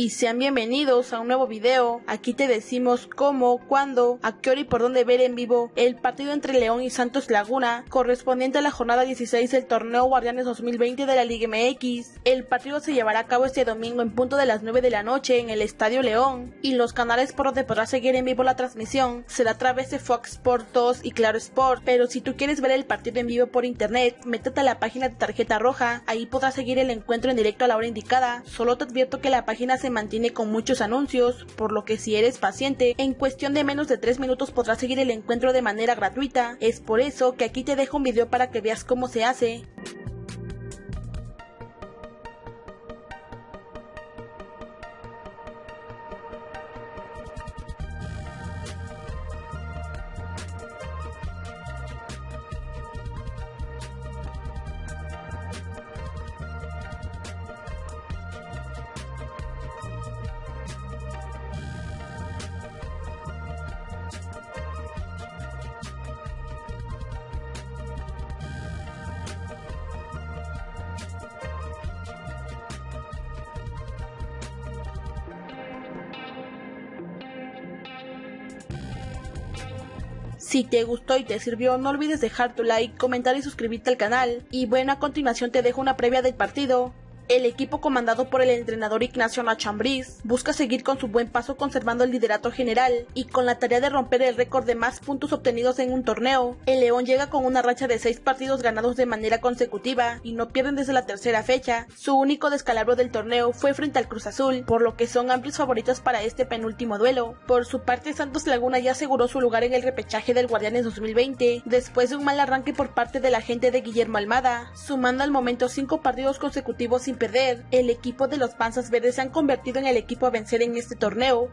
y sean bienvenidos a un nuevo video. Aquí te decimos cómo, cuándo, a qué hora y por dónde ver en vivo el partido entre León y Santos Laguna, correspondiente a la jornada 16 del torneo Guardianes 2020 de la Liga MX. El partido se llevará a cabo este domingo en punto de las 9 de la noche en el Estadio León y los canales por donde podrás seguir en vivo la transmisión será a través de Fox Sports 2 y Claro Sport, pero si tú quieres ver el partido en vivo por internet, métete a la página de tarjeta roja, ahí podrás seguir el encuentro en directo a la hora indicada. Solo te advierto que la página mantiene con muchos anuncios, por lo que si eres paciente, en cuestión de menos de 3 minutos podrás seguir el encuentro de manera gratuita. Es por eso que aquí te dejo un video para que veas cómo se hace. Si te gustó y te sirvió, no olvides dejar tu like, comentar y suscribirte al canal. Y bueno, a continuación te dejo una previa del partido. El equipo comandado por el entrenador Ignacio Nachambriz busca seguir con su buen paso conservando el liderato general y con la tarea de romper el récord de más puntos obtenidos en un torneo. El León llega con una racha de seis partidos ganados de manera consecutiva y no pierden desde la tercera fecha. Su único descalabro del torneo fue frente al Cruz Azul, por lo que son amplios favoritos para este penúltimo duelo. Por su parte, Santos Laguna ya aseguró su lugar en el repechaje del Guardianes 2020 después de un mal arranque por parte de la gente de Guillermo Almada, sumando al momento cinco partidos consecutivos sin perder, el equipo de los Panzas Verdes se han convertido en el equipo a vencer en este torneo,